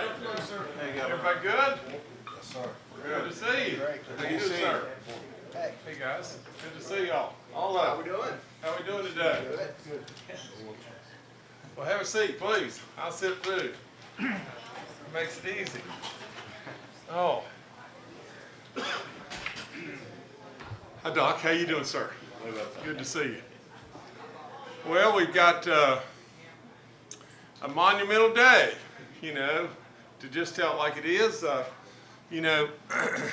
everybody? Everybody good? Yes, sir. Good to see you. Great. How you doing, sir? Hey hey guys, good to see y'all. All up. How of we you. doing? How we doing today? Good. Well, have a seat, please. I'll sit through. it Makes it easy. Oh. Hi, Doc. How you doing, sir? Good to see you. Well, we've got uh, a monumental day, you know, to just tell it like it is. Uh, you know,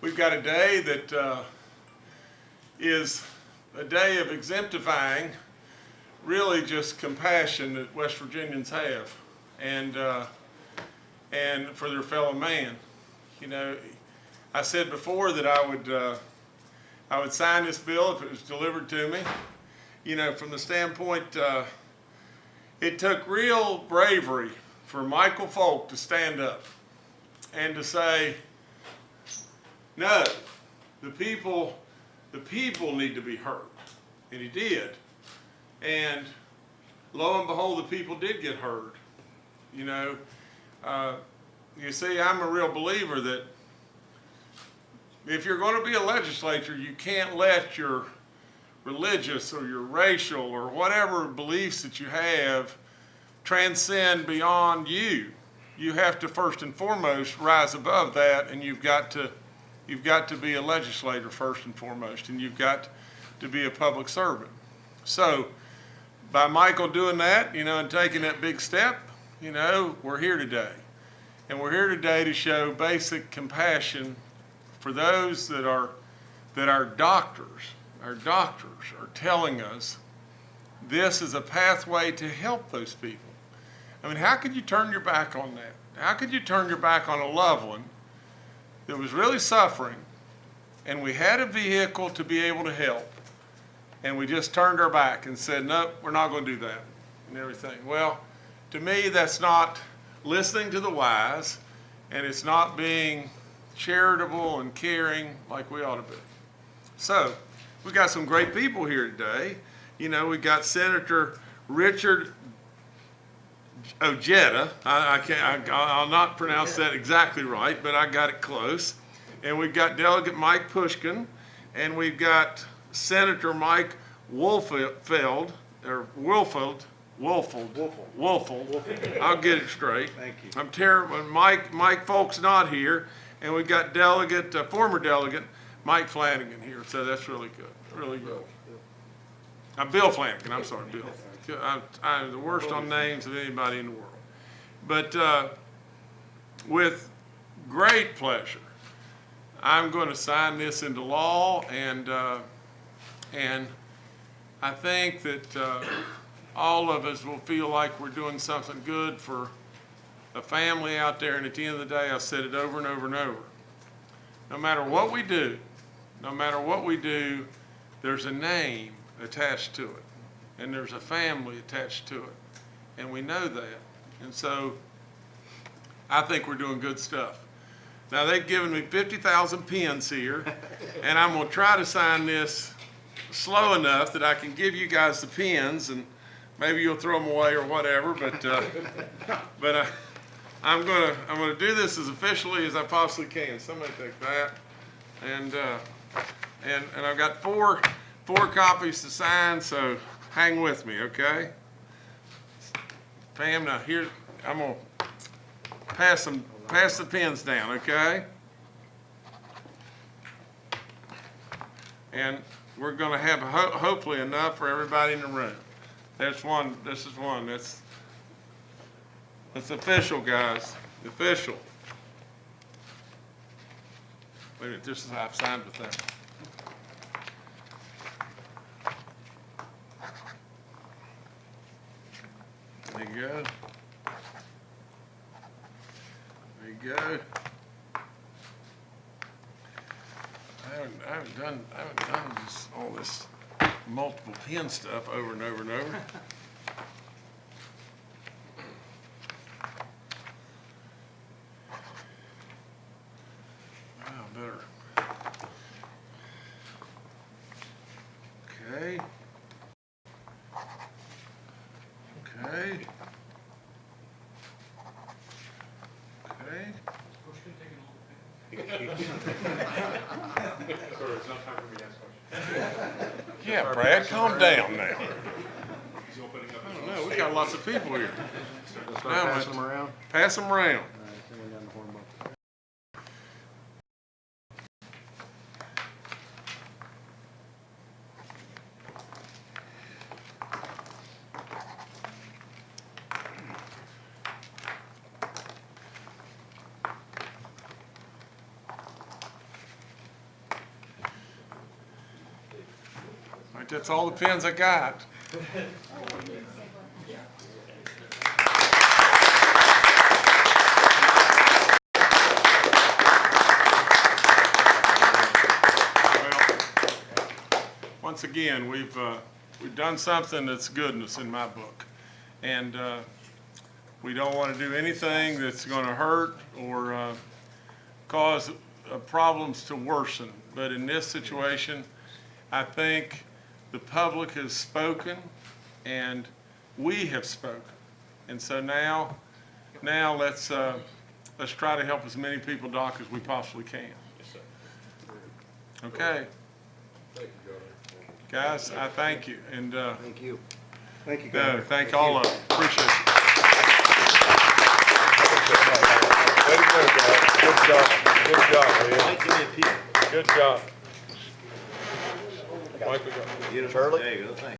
we've got a day that uh, is a day of exemplifying really just compassion that West Virginians have and uh, and for their fellow man. You know, I said before that I would uh, I would sign this bill if it was delivered to me. You know, from the standpoint, uh, it took real bravery for Michael Folk to stand up and to say, no, the people, the people need to be heard, and he did. And lo and behold, the people did get heard. You know, uh, you see, I'm a real believer that if you're going to be a legislature, you can't let your religious or your racial or whatever beliefs that you have transcend beyond you. You have to first and foremost rise above that, and you've got to you've got to be a legislator first and foremost, and you've got to be a public servant. So, by Michael doing that, you know, and taking that big step, you know, we're here today. And we're here today to show basic compassion for those that are, that our doctors, our doctors are telling us this is a pathway to help those people. I mean, how could you turn your back on that? How could you turn your back on a loved one that was really suffering and we had a vehicle to be able to help and we just turned our back and said, nope, we're not going to do that and everything. Well, to me, that's not listening to the wise, and it's not being charitable and caring like we ought to be. So, we've got some great people here today. You know, we've got Senator Richard Ojeda. I, I can't, I, I'll not pronounce that exactly right, but I got it close. And we've got Delegate Mike Pushkin, and we've got Senator Mike Wolfeld, or Wolfeld, Wolfeld. Wolfeld. Wolfeld. I'll get it straight. Thank you. I'm terrible. Mike, Mike Folk's not here, and we've got delegate, uh, former delegate, Mike Flanagan here, so that's really good, really good. I'm Bill Flanagan, I'm sorry, Bill. I'm, I'm the worst on names of anybody in the world. But, uh, with great pleasure, I'm going to sign this into law, and, uh, and I think that, uh, all of us will feel like we're doing something good for a family out there, and at the end of the day, I said it over and over and over. No matter what we do, no matter what we do, there's a name attached to it, and there's a family attached to it, and we know that. And so, I think we're doing good stuff. Now, they've given me 50,000 pens here, and I'm gonna try to sign this slow enough that I can give you guys the pens, and maybe you'll throw them away or whatever, but, uh, but, uh, I'm gonna, I'm gonna do this as officially as I possibly can. Somebody take that. And, uh, and, and I've got four, four copies to sign, so hang with me, okay? Pam, now here, I'm gonna pass them, pass the pens down, okay? And we're gonna have ho- hopefully enough for everybody in the room. There's one, this is one, that's, that's official, guys, official. Wait a minute, this is, I've signed with them. There you go. There you go. I haven't, I haven't done, I haven't done this, all this multiple pen stuff over and over and over. Wow, better. Okay. Okay. Yeah, Brad, calm down now. I don't know, we got lots of people here. Start Now, passing them around. Pass them around. All right, someone down the horn book. All right, that's all the pins I got. Once again, we've, uh, we've done something that's goodness in my book. And uh, we don't want to do anything that's going to hurt or uh, cause problems to worsen. But in this situation, I think the public has spoken and we have spoken. And so now, now let's, uh, let's try to help as many people, Doc, as we possibly can. Okay. Guys, I thank you and, uh, Thank you. Thank you, no, Governor. thank all of you. Appreciate it. Way to go, guys. Good job. Good job, man. Good job. Mike, we got- Charlie? There you go, thanks.